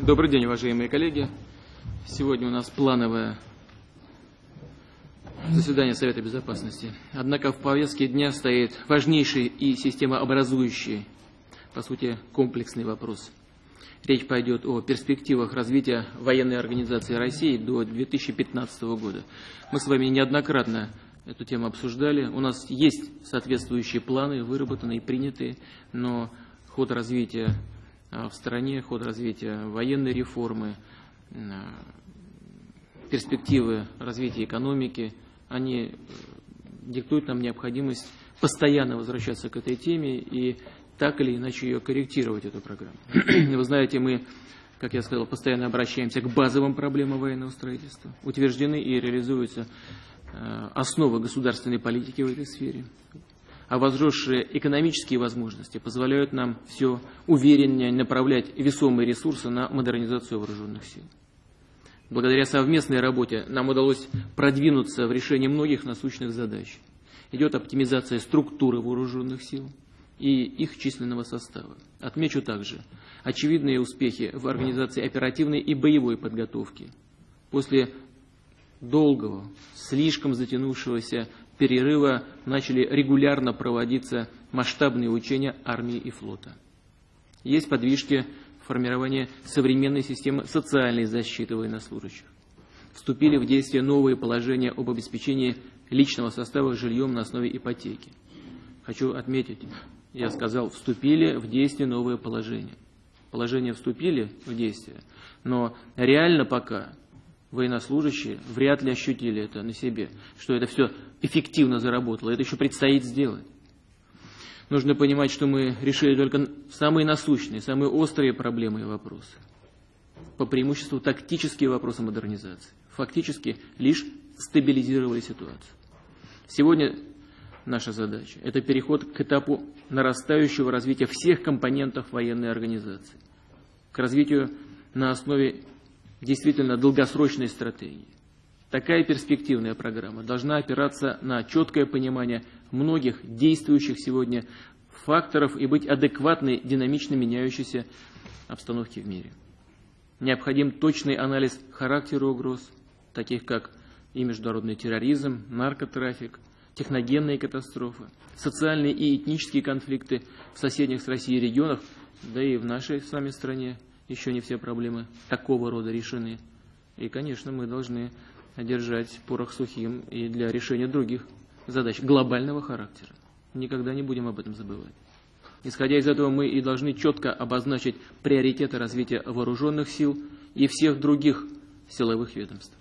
Добрый день, уважаемые коллеги. Сегодня у нас плановое заседание Совета Безопасности. Однако в повестке дня стоит важнейший и системообразующий, по сути, комплексный вопрос. Речь пойдет о перспективах развития военной организации России до 2015 года. Мы с вами неоднократно эту тему обсуждали. У нас есть соответствующие планы, выработанные принятые, но ход развития в стране, ход развития военной реформы, а, перспективы развития экономики, они э, диктуют нам необходимость постоянно возвращаться к этой теме и так или иначе ее корректировать, эту программу. Вы знаете, мы, как я сказал, постоянно обращаемся к базовым проблемам военного строительства. Утверждены и реализуются э, основы государственной политики в этой сфере а возросшие экономические возможности позволяют нам все увереннее направлять весомые ресурсы на модернизацию вооруженных сил. Благодаря совместной работе нам удалось продвинуться в решении многих насущных задач. Идет оптимизация структуры вооруженных сил и их численного состава. Отмечу также очевидные успехи в организации оперативной и боевой подготовки. После долгого, слишком затянувшегося перерыва начали регулярно проводиться масштабные учения армии и флота. Есть подвижки формирования современной системы социальной защиты военнослужащих. Вступили в действие новые положения об обеспечении личного состава жильем на основе ипотеки. Хочу отметить, я сказал, вступили в действие новые положения. Положения вступили в действие, но реально пока военнослужащие вряд ли ощутили это на себе, что это все эффективно заработало. Это еще предстоит сделать. Нужно понимать, что мы решили только самые насущные, самые острые проблемы и вопросы. По преимуществу тактические вопросы модернизации. Фактически лишь стабилизировали ситуацию. Сегодня наша задача – это переход к этапу нарастающего развития всех компонентов военной организации, к развитию на основе действительно долгосрочной стратегии. Такая перспективная программа должна опираться на четкое понимание многих действующих сегодня факторов и быть адекватной динамично меняющейся обстановке в мире. Необходим точный анализ характера угроз, таких как и международный терроризм, наркотрафик, техногенные катастрофы, социальные и этнические конфликты в соседних с Россией регионах, да и в нашей с вами стране еще не все проблемы такого рода решены. И, конечно, мы должны держать порох сухим и для решения других задач глобального характера. Никогда не будем об этом забывать. Исходя из этого, мы и должны четко обозначить приоритеты развития вооруженных сил и всех других силовых ведомств.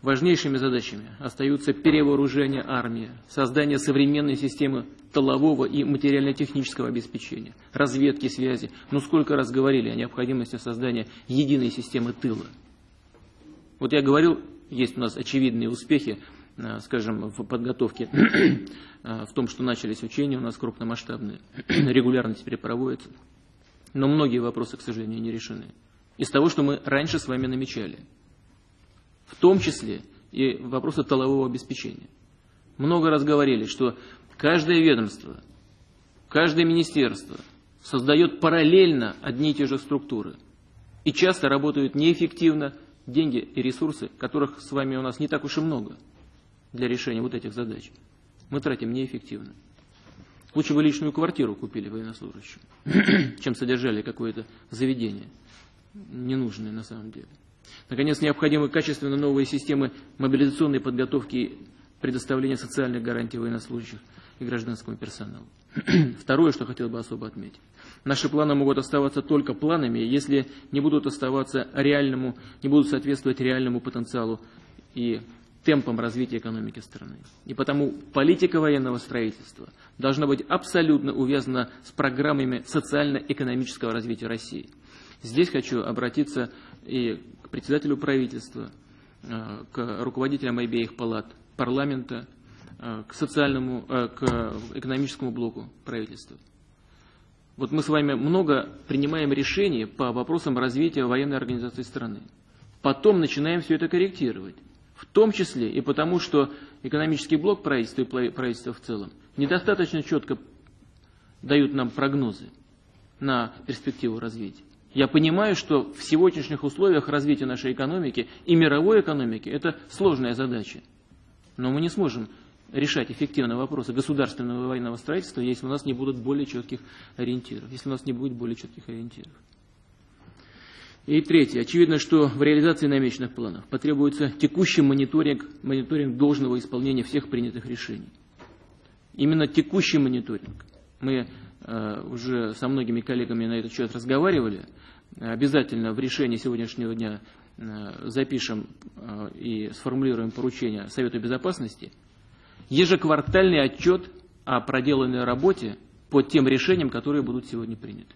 Важнейшими задачами остаются перевооружение армии, создание современной системы тылового и материально-технического обеспечения, разведки, связи. Ну, сколько раз говорили о необходимости создания единой системы тыла. Вот я говорил, есть у нас очевидные успехи, э, скажем, в подготовке, э, в том, что начались учения у нас крупномасштабные, регулярно теперь проводятся. Но многие вопросы, к сожалению, не решены. Из того, что мы раньше с вами намечали – в том числе и вопросы толового обеспечения. Много раз говорили, что каждое ведомство, каждое министерство создает параллельно одни и те же структуры. И часто работают неэффективно деньги и ресурсы, которых с вами у нас не так уж и много для решения вот этих задач. Мы тратим неэффективно. Лучше бы личную квартиру купили военнослужащим, чем содержали какое-то заведение, ненужное на самом деле. Наконец, необходимы качественно новые системы мобилизационной подготовки и предоставления социальных гарантий военнослужащих и гражданскому персоналу. Второе, что хотел бы особо отметить. Наши планы могут оставаться только планами, если не будут оставаться реальному, не будут соответствовать реальному потенциалу и темпам развития экономики страны. И потому политика военного строительства должна быть абсолютно увязана с программами социально-экономического развития России. Здесь хочу обратиться и к председателю правительства, э, к руководителям обеих палат парламента, э, к социальному, э, к экономическому блоку правительства. Вот мы с вами много принимаем решений по вопросам развития военной организации страны. Потом начинаем все это корректировать. В том числе и потому, что экономический блок правительства и правительства в целом недостаточно четко дают нам прогнозы на перспективу развития. Я понимаю, что в сегодняшних условиях развития нашей экономики и мировой экономики это сложная задача. Но мы не сможем решать эффективно вопросы государственного и военного строительства, если у нас не будут более четких ориентиров, если у нас не будет более четких ориентиров. И третье. Очевидно, что в реализации намеченных планов потребуется текущий мониторинг, мониторинг должного исполнения всех принятых решений. Именно текущий мониторинг. Мы э, уже со многими коллегами на этот счет разговаривали. Обязательно в решении сегодняшнего дня э, запишем э, и сформулируем поручение Совету Безопасности. Ежеквартальный отчет о проделанной работе по тем решениям, которые будут сегодня приняты.